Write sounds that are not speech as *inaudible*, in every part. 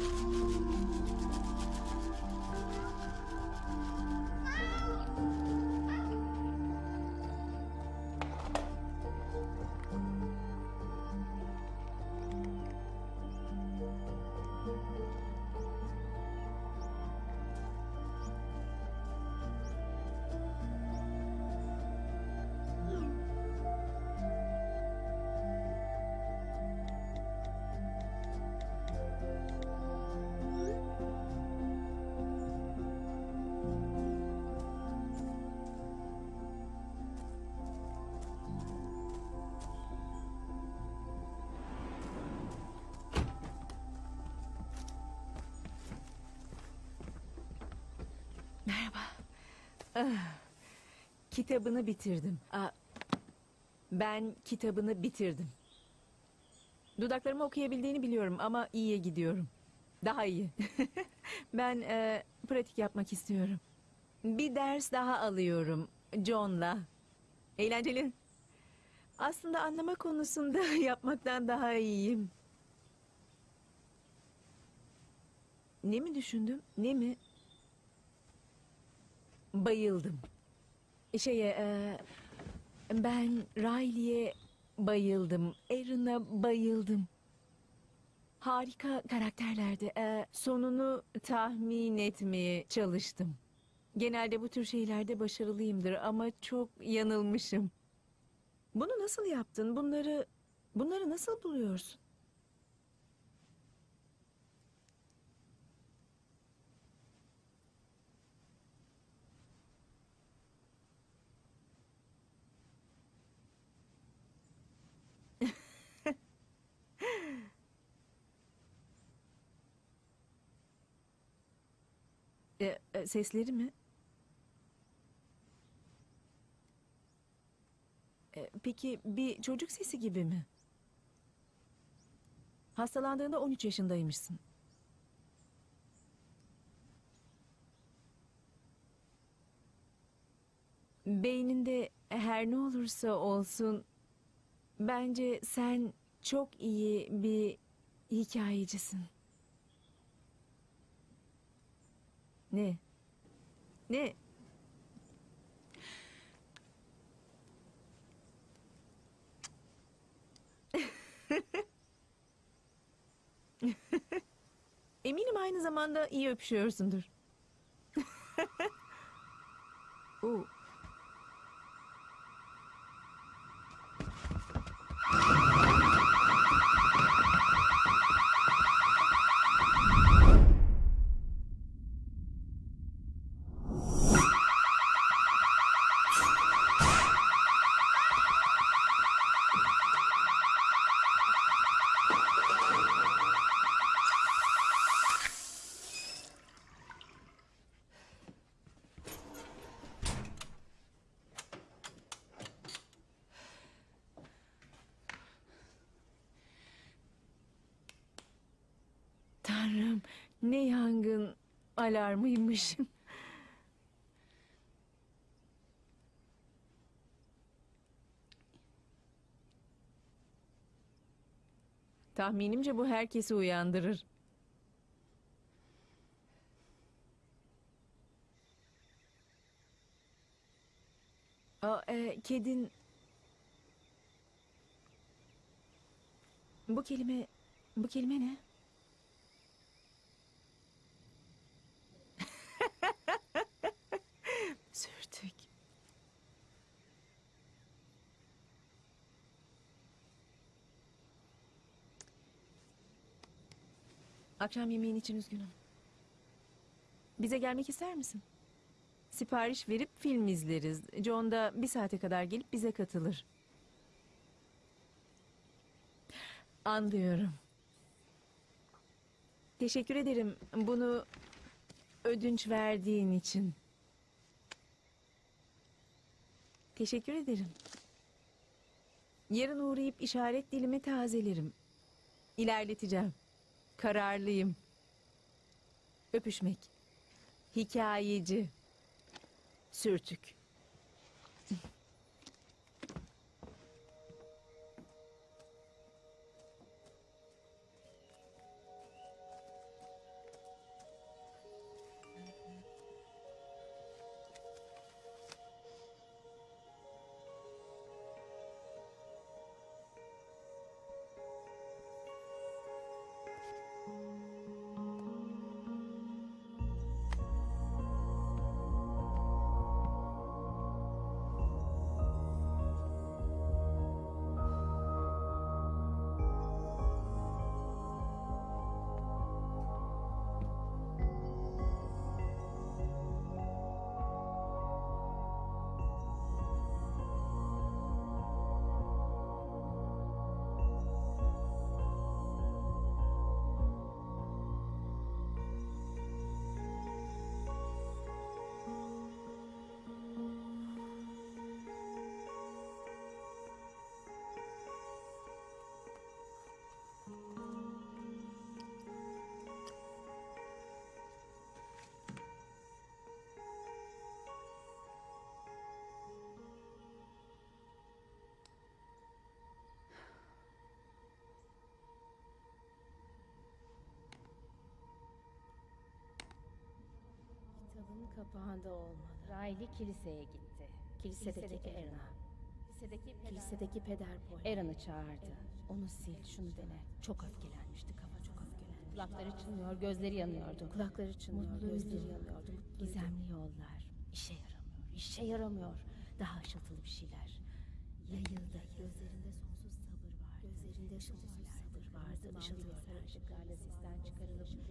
《うん》*sighs* kitabını bitirdim. Aa, ben kitabını bitirdim. Dudaklarımı okuyabildiğini biliyorum ama iyiye gidiyorum. Daha iyi. *laughs* ben e, pratik yapmak istiyorum. Bir ders daha alıyorum John'la. Eğlenceli. Aslında anlama konusunda *laughs* yapmaktan daha iyiyim. Ne mi düşündüm? Ne mi? Bayıldım. Şeye, e, ben Riley'e bayıldım. Aaron'a bayıldım. Harika karakterlerdi. E, sonunu tahmin etmeye çalıştım. Genelde bu tür şeylerde başarılıyımdır ama çok yanılmışım. Bunu nasıl yaptın? Bunları bunları nasıl buluyorsun? E, e, sesleri mi? E, peki bir çocuk sesi gibi mi? Hastalandığında 13 yaşındaymışsın. Beyninde her ne olursa olsun bence sen çok iyi bir hikayecisin. Ne? Ne? *laughs* Eminim aynı zamanda iyi öpüşüyorsundur. *laughs* Oo. Tanrım ne yangın alarmıymış. *laughs* Tahminimce bu herkesi uyandırır. Aa, e, kedin... Bu kelime... Bu kelime ne? Sürtük. Akşam yemeğin için üzgünüm. Bize gelmek ister misin? Sipariş verip film izleriz. John da bir saate kadar gelip bize katılır. Anlıyorum. Teşekkür ederim bunu ödünç verdiğin için. Teşekkür ederim. Yarın uğrayıp işaret dilimi tazelerim. İlerleteceğim. Kararlıyım. Öpüşmek. Hikayeci. Sürtük. Kapağında olmalı. Riley kiliseye gitti. Kilisedeki Erna. Kilisedeki Kilisedeki peder Paul. Aaron'ı çağırdı. Onu sil, şunu dene. Çok öfkelenmişti, kafa çok öfkelenmişti. Kulakları çınlıyor, gözleri yanıyordu. Kulakları çınlıyor, Mutluydu. gözleri yanıyordu. Gizemli yollar. İşe yaramıyor, işe yaramıyor. Daha ışıltılı bir şeyler. Yayıldı, gözlerinde sonsuz sabır vardı. Gözlerinde sonsuz sabır vardı. Işıltılı sarı ışıklarla sisten çıkarılıp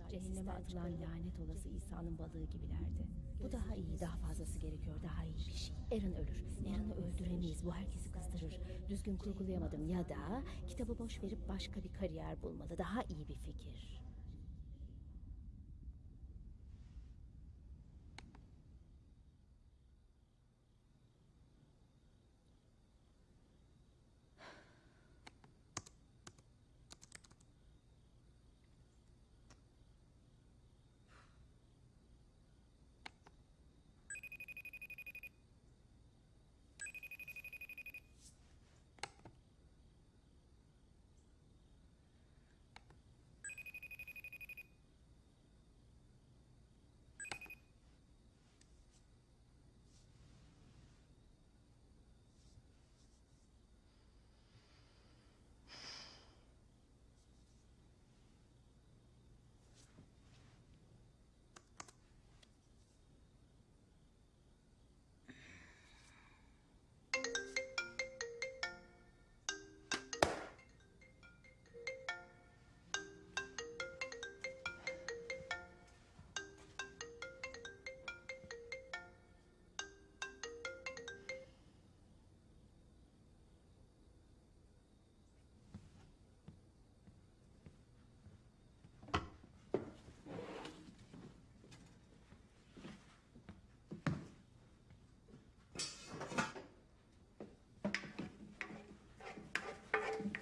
cehenneme atılan lanet olası İsa'nın balığı gibilerdi. Bu daha iyi, daha fazlası gerekiyor, daha iyi bir şey. Aaron ölür. Aaron'ı öldüremeyiz, bu herkesi kızdırır. Düzgün kurgulayamadım ya da kitabı boş verip başka bir kariyer bulmalı. Daha iyi bir fikir.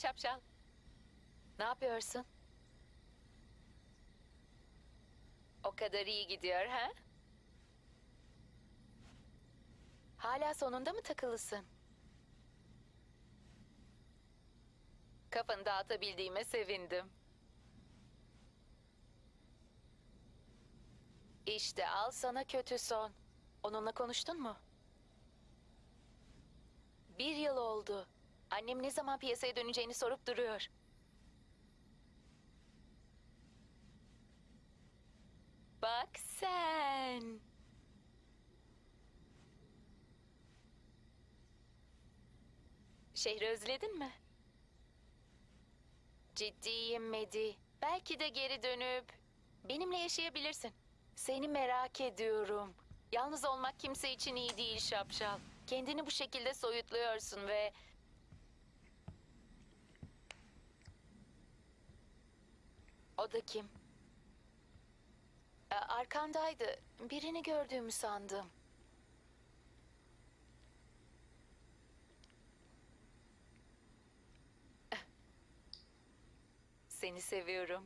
şapşal. Ne yapıyorsun? O kadar iyi gidiyor ha? Hala sonunda mı takılısın? Kafanı dağıtabildiğime sevindim. İşte al sana kötü son. Onunla konuştun mu? Bir yıl oldu. Annem ne zaman piyasaya döneceğini sorup duruyor. Bak sen. Şehri özledin mi? Ciddiyim Medi. Belki de geri dönüp benimle yaşayabilirsin. Seni merak ediyorum. Yalnız olmak kimse için iyi değil şapşal. Kendini bu şekilde soyutluyorsun ve... O da kim? Ee, Arkandaydı. Birini gördüğümü sandım. Seni seviyorum.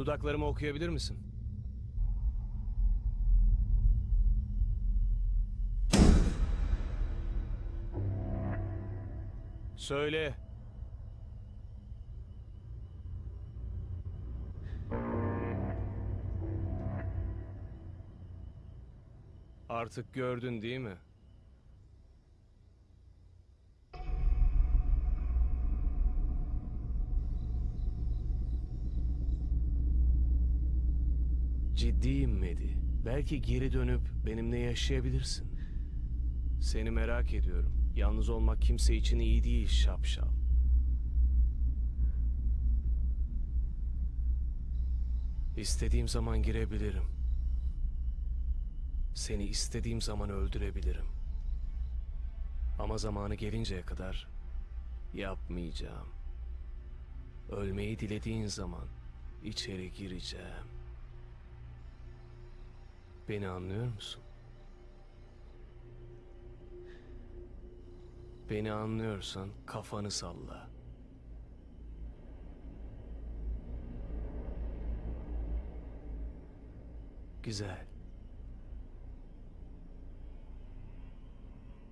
Dudaklarımı okuyabilir misin? Söyle. Artık gördün değil mi? Ciddiyim Medi. Belki geri dönüp benimle yaşayabilirsin. Seni merak ediyorum. Yalnız olmak kimse için iyi değil şapşal. İstediğim zaman girebilirim. Seni istediğim zaman öldürebilirim. Ama zamanı gelinceye kadar yapmayacağım. Ölmeyi dilediğin zaman içeri gireceğim. Beni anlıyor musun? Beni anlıyorsan kafanı salla. Güzel.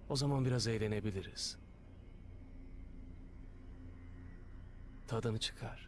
O zaman biraz eğlenebiliriz. Tadını çıkar.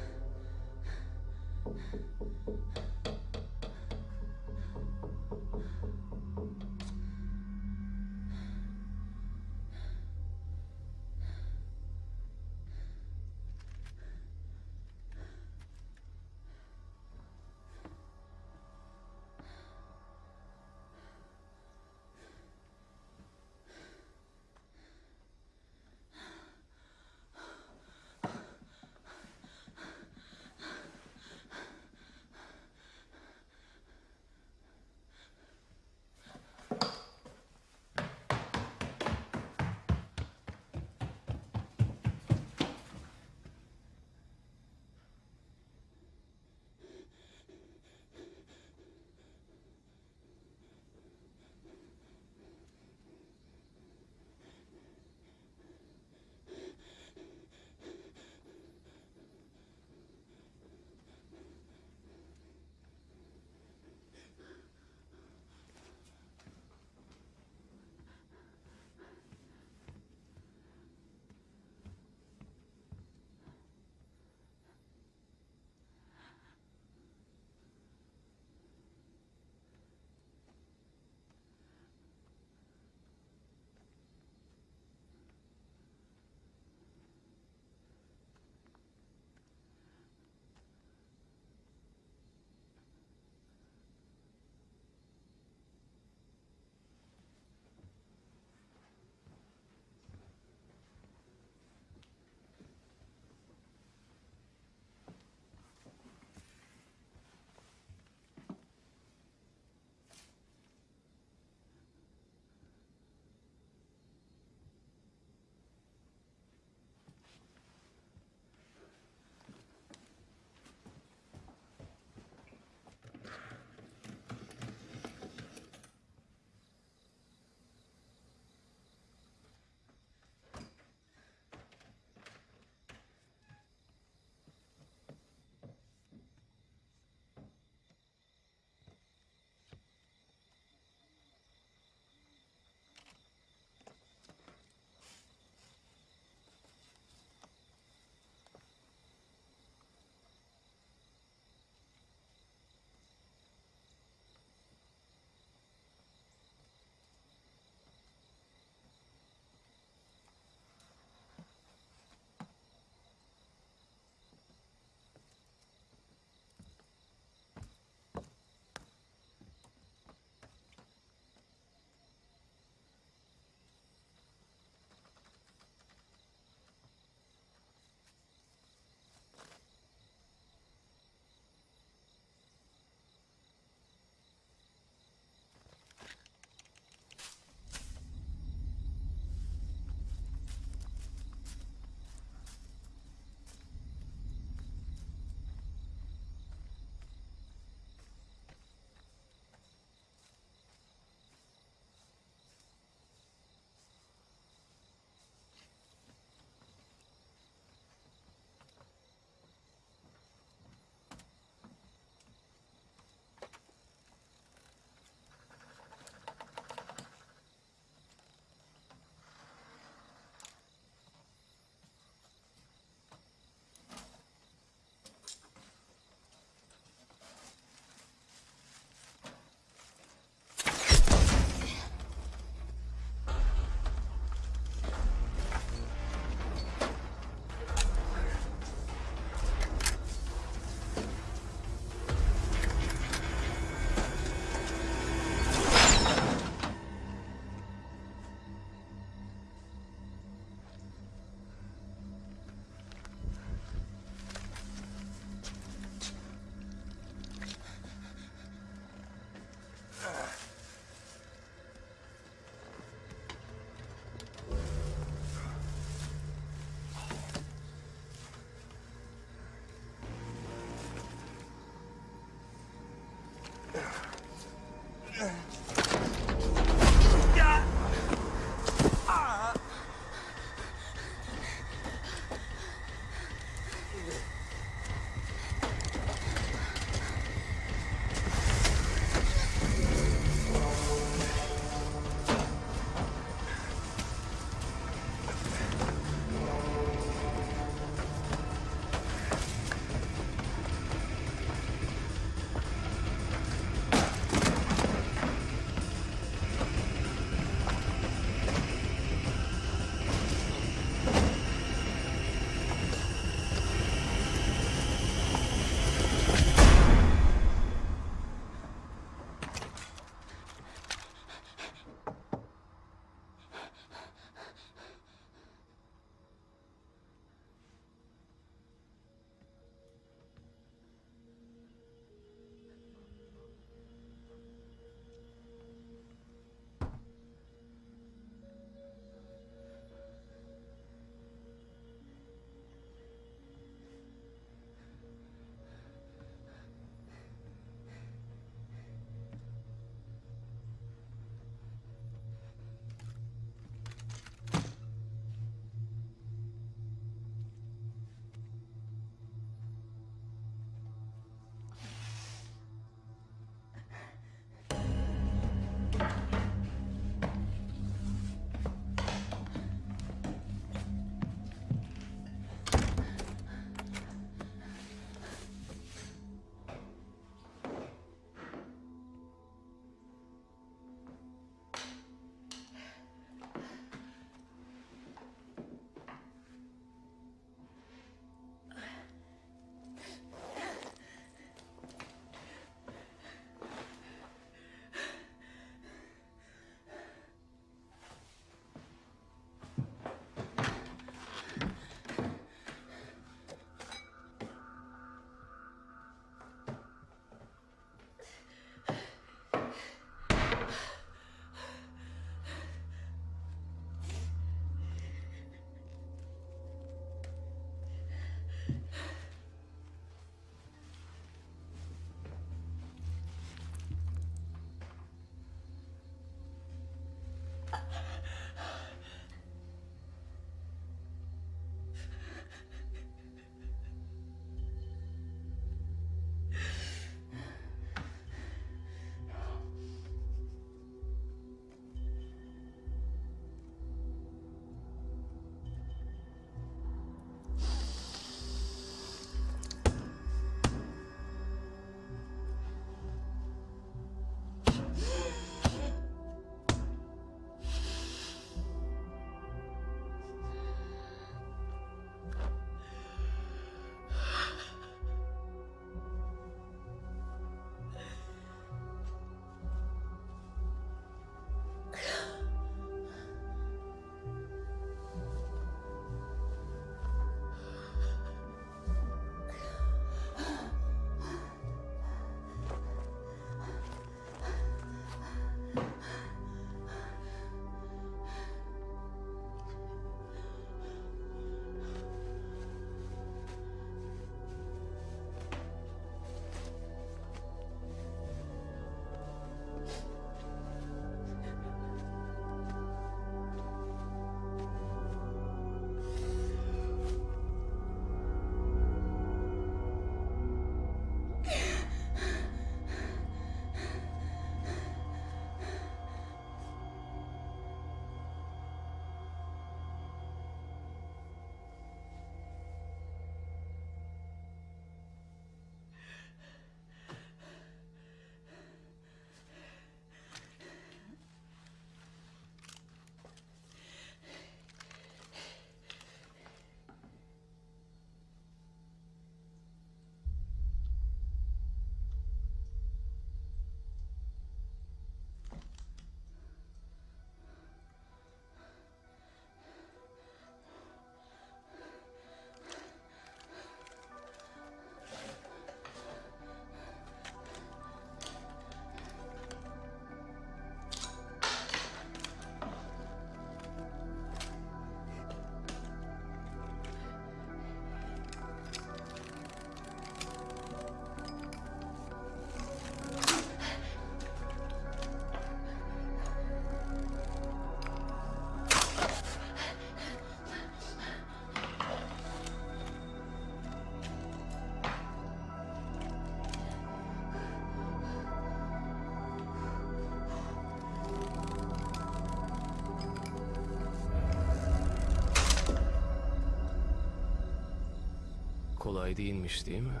Kolay değilmiş değil mi?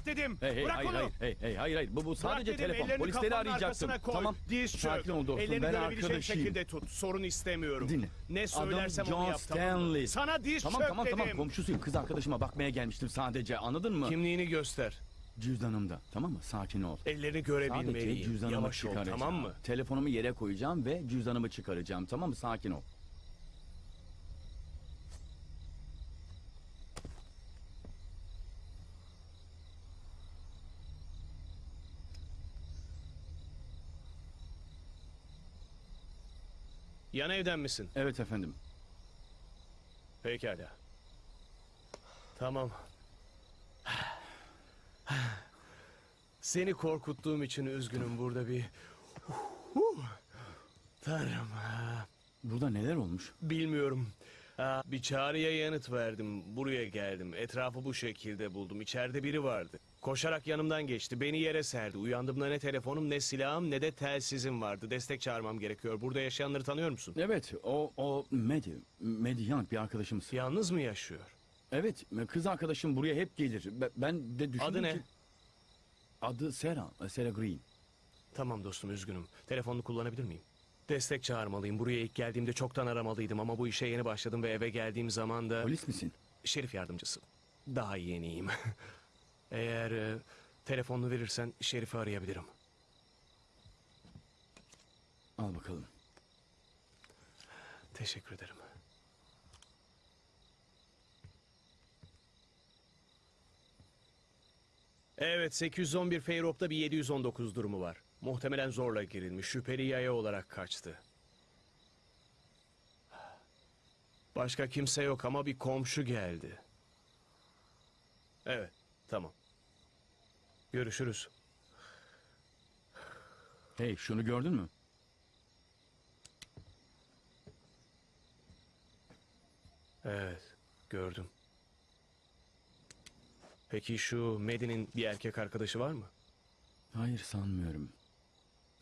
Yat dedim. Hey hey Bırak hayır onu. hayır hey hey hayır hayır bu bu sadece Bırak dedim, telefon. Polisleri arkasına Koy. Tamam. Diz çök. Sakin ol dostum. Ellerini ben görebileceğim arkadaşıyım. şekilde tut. Sorun istemiyorum. Dinle. Ne söylersem Adam onu yap tamam? Stanley. Sana diz Tamam çök tamam dedim. tamam komşusuyum. Kız arkadaşıma bakmaya gelmiştim sadece. Anladın mı? Kimliğini göster. Cüzdanımda. Tamam mı? Sakin ol. Ellerini Sadece görebilmeliyim. cüzdanımı Yavaş ol çıkaracağım. tamam mı? Telefonumu yere koyacağım ve cüzdanımı çıkaracağım. Tamam mı? Sakin ol. Yan evden misin? Evet efendim. Pekala. Tamam. Seni korkuttuğum için üzgünüm burada bir... Tanrım. Burada neler olmuş? Bilmiyorum. Ha, bir çağrıya yanıt verdim. Buraya geldim. Etrafı bu şekilde buldum. İçeride biri vardı. Koşarak yanımdan geçti. Beni yere serdi. Uyandığımda ne telefonum ne silahım ne de telsizim vardı. Destek çağırmam gerekiyor. Burada yaşayanları tanıyor musun? Evet o o Medi. Medi Young bir arkadaşımız. Yalnız mı yaşıyor? Evet kız arkadaşım buraya hep gelir. Be- Ben de düşündüm Adı ne? ki... Adı Sarah. Sarah Green. Tamam dostum üzgünüm. Telefonunu kullanabilir miyim? Destek çağırmalıyım. Buraya ilk geldiğimde çoktan aramalıydım ama bu işe yeni başladım ve eve geldiğim zaman da... Polis misin? Şerif yardımcısı. Daha yeniyim. *laughs* Eğer e, telefonunu verirsen Şerif'i arayabilirim. Al bakalım. Teşekkür ederim. Evet 811 Feyrop'ta bir 719 durumu var. Muhtemelen zorla girilmiş. Şüpheli yaya olarak kaçtı. Başka kimse yok ama bir komşu geldi. Evet tamam. Görüşürüz. Hey şunu gördün mü? Evet, gördüm. Peki şu Medi'nin bir erkek arkadaşı var mı? Hayır sanmıyorum.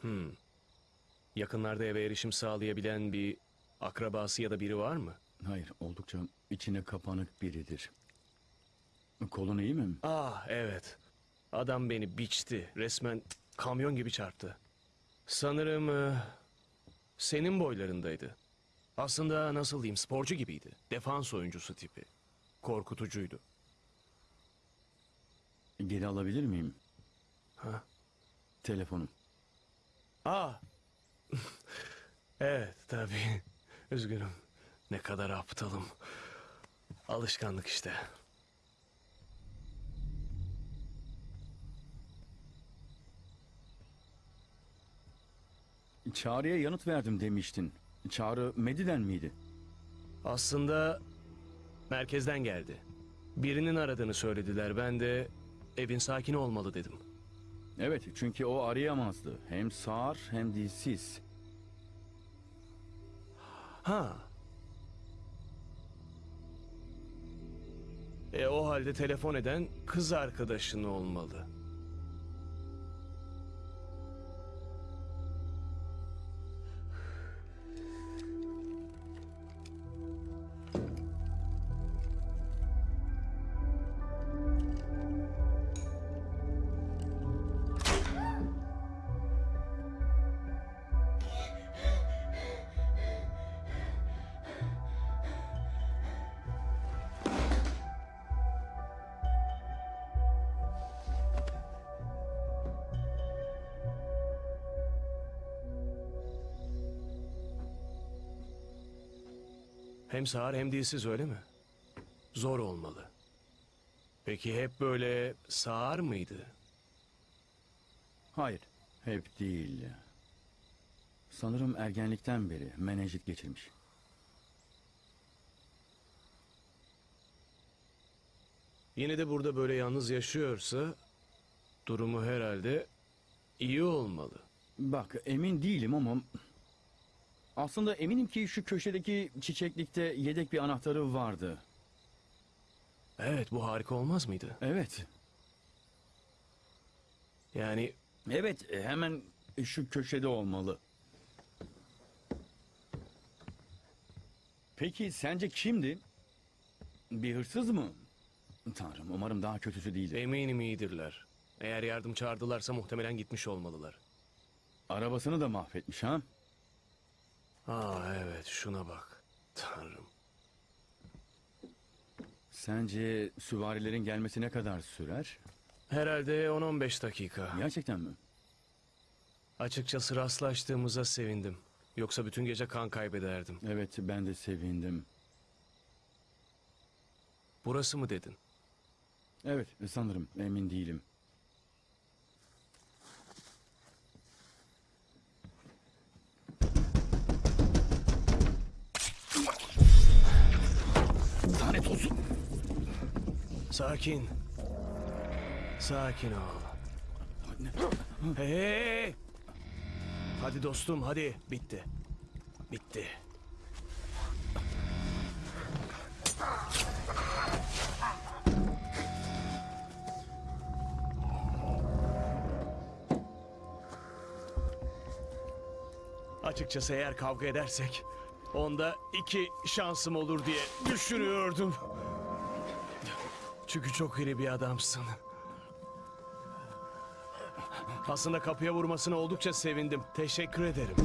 Hmm. Yakınlarda eve erişim sağlayabilen bir akrabası ya da biri var mı? Hayır oldukça içine kapanık biridir. Kolun iyi mi? Ah evet. Adam beni biçti. Resmen kamyon gibi çarptı. Sanırım e, senin boylarındaydı. Aslında nasıl diyeyim sporcu gibiydi. Defans oyuncusu tipi. Korkutucuydu. Geri alabilir miyim? Ha? Telefonum. Ah. *laughs* evet tabii. Üzgünüm. Ne kadar aptalım. Alışkanlık işte. Çağrı'ya yanıt verdim demiştin. Çağrı Medi'den miydi? Aslında merkezden geldi. Birinin aradığını söylediler. Ben de evin sakini olmalı dedim. Evet çünkü o arayamazdı. Hem sağır hem dilsiz. Ha. E o halde telefon eden kız arkadaşın olmalı. Hem sağır hem dilsiz öyle mi? Zor olmalı. Peki hep böyle sağır mıydı? Hayır, hep değil. Sanırım ergenlikten beri menenjit geçirmiş. Yine de burada böyle yalnız yaşıyorsa durumu herhalde iyi olmalı. Bak emin değilim ama aslında eminim ki şu köşedeki çiçeklikte yedek bir anahtarı vardı. Evet bu harika olmaz mıydı? Evet. Yani Evet hemen şu köşede olmalı. Peki sence kimdi? Bir hırsız mı? Tanrım umarım daha kötüsü değildir. eminim iyidirler. Eğer yardım çağırdılarsa muhtemelen gitmiş olmalılar. Arabasını da mahvetmiş ha? Aa evet şuna bak. Tanrım. Sence süvarilerin gelmesi ne kadar sürer? Herhalde 10-15 dakika. Gerçekten mi? Açıkçası rastlaştığımıza sevindim. Yoksa bütün gece kan kaybederdim. Evet ben de sevindim. Burası mı dedin? Evet sanırım emin değilim. Lanet olsun. Sakin. Sakin ol. Hey, hey, hey. Hadi dostum hadi. Bitti. Bitti. Açıkçası eğer kavga edersek onda iki şansım olur diye düşünüyordum. Çünkü çok iri bir adamsın. Aslında kapıya vurmasına oldukça sevindim. Teşekkür ederim.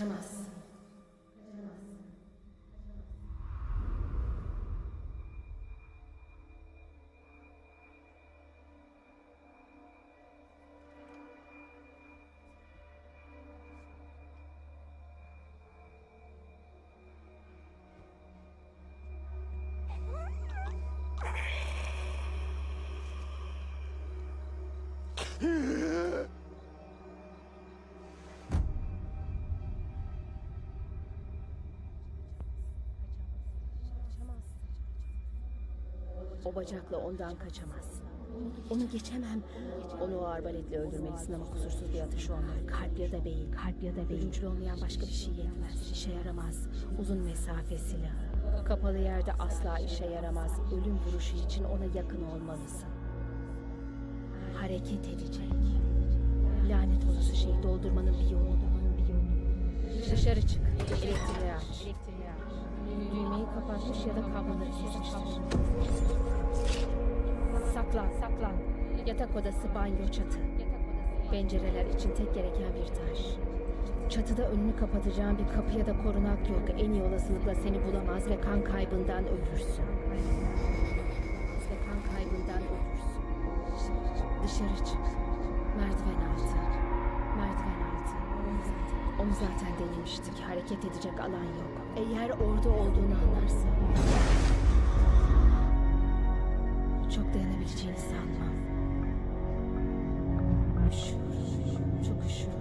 Kaçamazsın. O bacakla ondan kaçamazsın. Onu geçemem. Onu o arbaletle öldürmelisin ama kusursuz bir atış olmalı. Kalp ya da beyin, kalp ya da beyin. Ölümcül olmayan başka bir şey yetmez. İşe yaramaz. Uzun mesafe silahı. Kapalı yerde asla işe yaramaz. Ölüm vuruşu için ona yakın olmalısın. Hareket edecek. Lanet olası şeyi doldurmanın bir yolu. Dışarı çık. Elektriği aç. Elektriği. Düğmeyi kapatmış ya da kabloları kesmiştir. Saklan, saklan. Yatak odası, banyo, çatı. Pencereler için tek gereken bir taş. Çatıda önünü kapatacağın bir kapı ya da korunak yok. En iyi olasılıkla seni bulamaz ve kan kaybından ölürsün. Ve kan kaybından ölürsün. Dışarı çık. Zaten denemiştik. Hareket edecek alan yok. Eğer orada olduğunu anlarsa... Çok dayanabileceğini sanmam. Üşüyorum. Çok üşüyorum.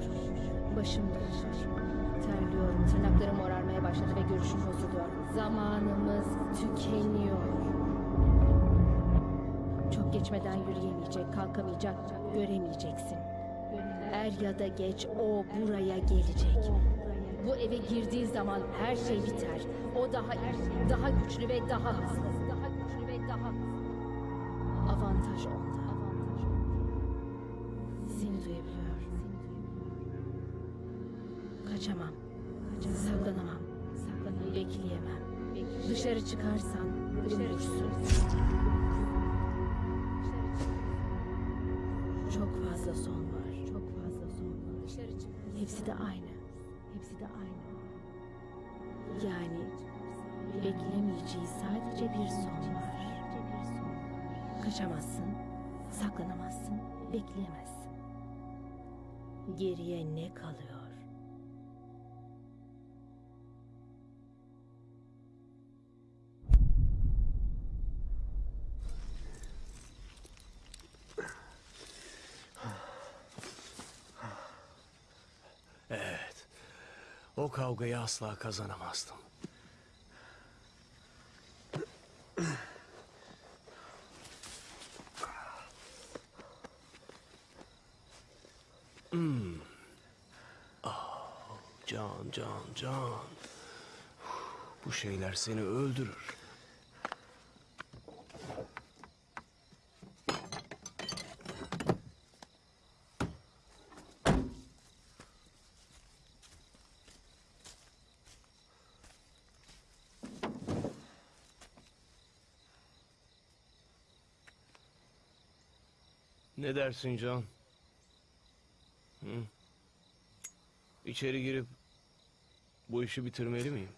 Başım dönüyor. Terliyorum. Tırnaklarım morarmaya başladı ve görüşüm bozuluyor. Zamanımız tükeniyor. Çok geçmeden yürüyemeyecek, kalkamayacak, göremeyeceksin. Er ya da geç o buraya gelecek. Bu eve girdiği zaman her şey biter. O daha daha güçlü ve daha hızlı. Daha güçlü ve daha hızlı. Avantaj onda. De aynı. Hepsi de aynı. Yani beklemeyeceği sadece bir son var. Kaçamazsın, saklanamazsın, bekleyemezsin. Geriye ne kalıyor? O kavgayı asla kazanamazdım. Hmm. Ah, can, can, can. Bu şeyler seni öldürür. Ne dersin John? Hı? İçeri girip bu işi bitirmeli miyim?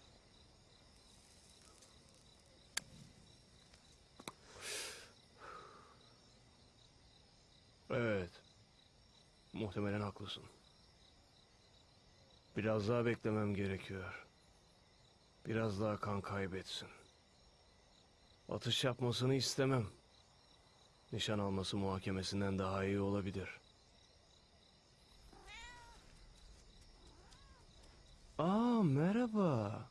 Evet. Muhtemelen haklısın. Biraz daha beklemem gerekiyor. Biraz daha kan kaybetsin. Atış yapmasını istemem. Nişan alması muhakemesinden daha iyi olabilir. Aa merhaba.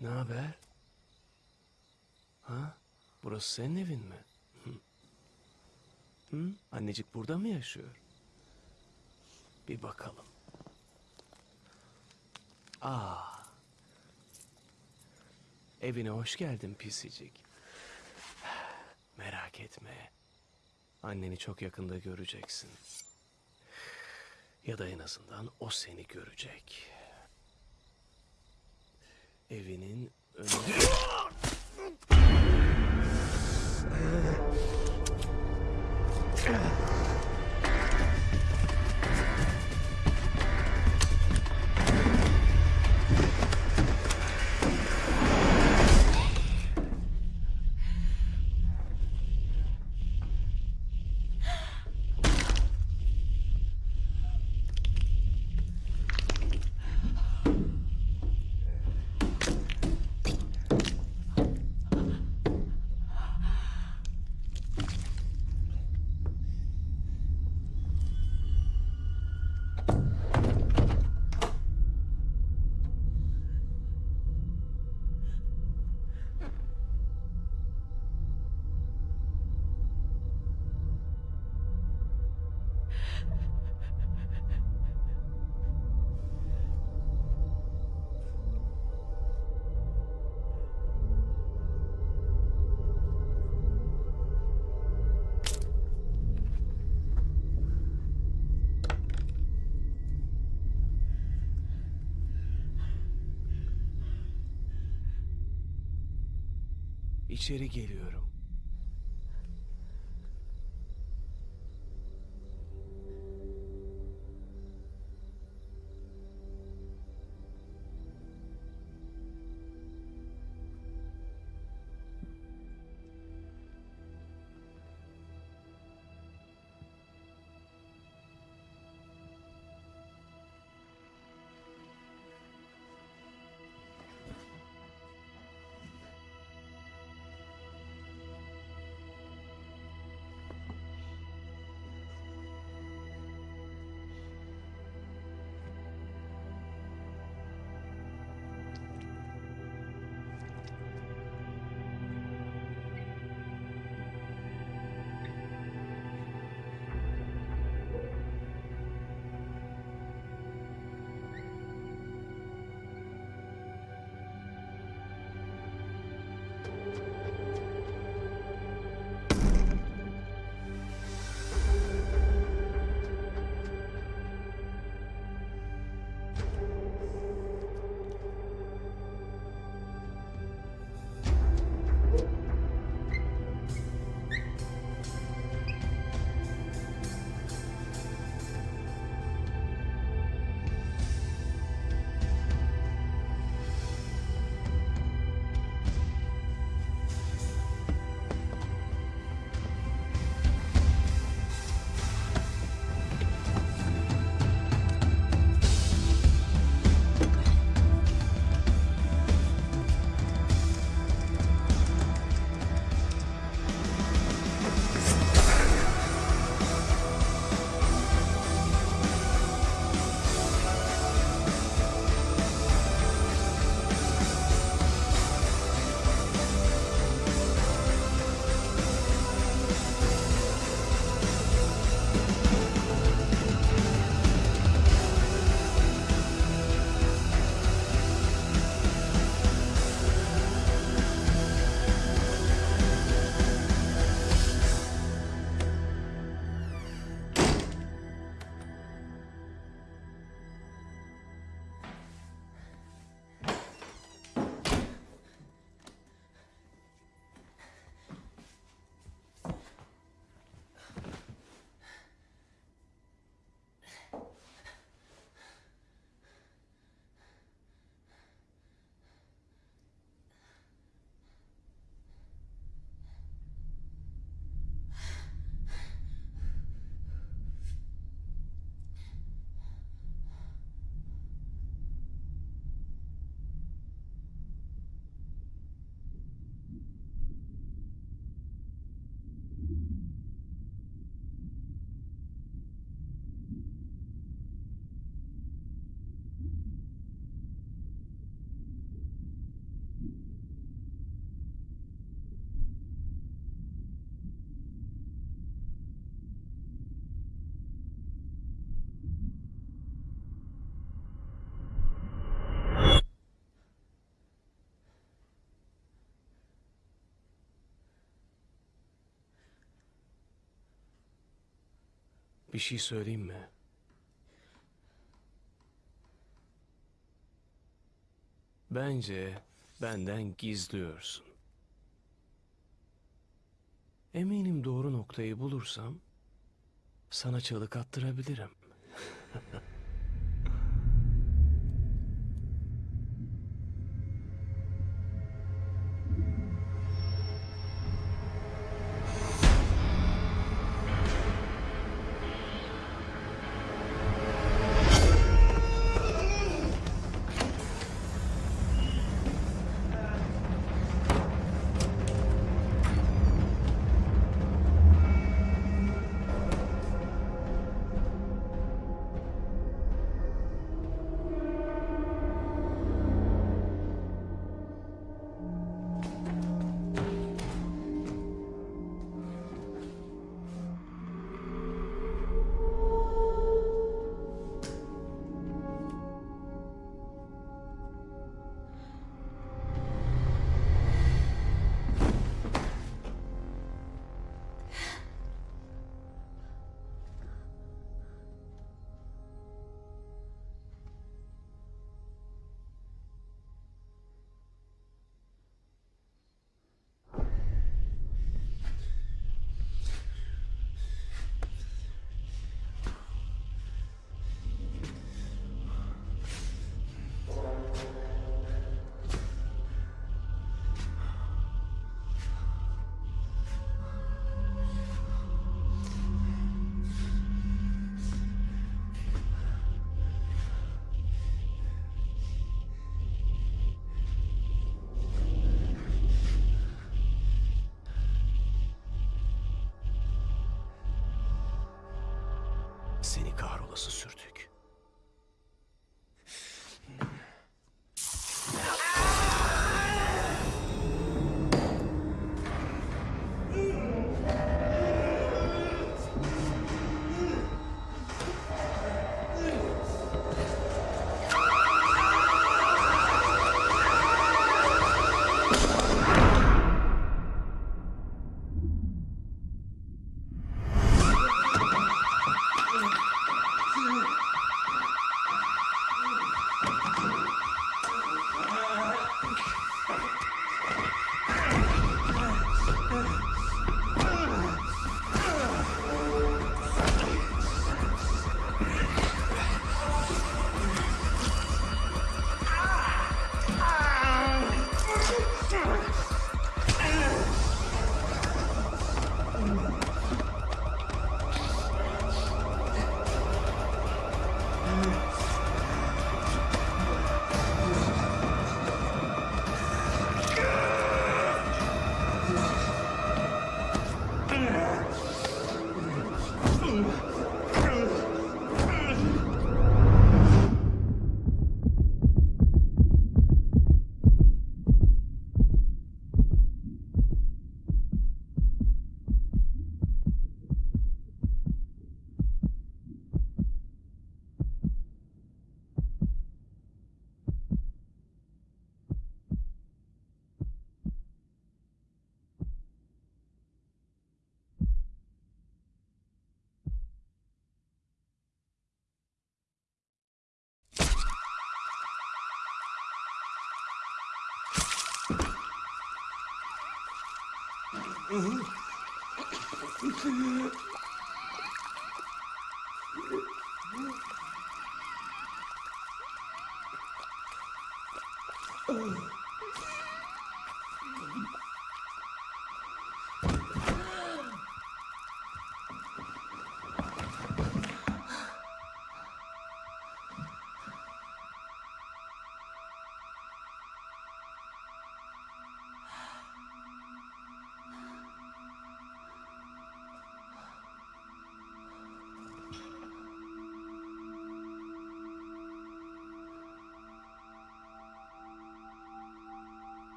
Ne haber? Ha? Burası senin evin mi? Hı? Annecik burada mı yaşıyor? Bir bakalım. Aa. Evine hoş geldin pisicik. Merak etme. Anneni çok yakında göreceksin. Ya da en azından o seni görecek. Evinin önü... *laughs* İçeri geliyorum. Bir şey söyleyeyim mi? Bence benden gizliyorsun. Eminim doğru noktayı bulursam sana çığlık attırabilirim. *laughs* Seni kahrolası sürtük. Oh.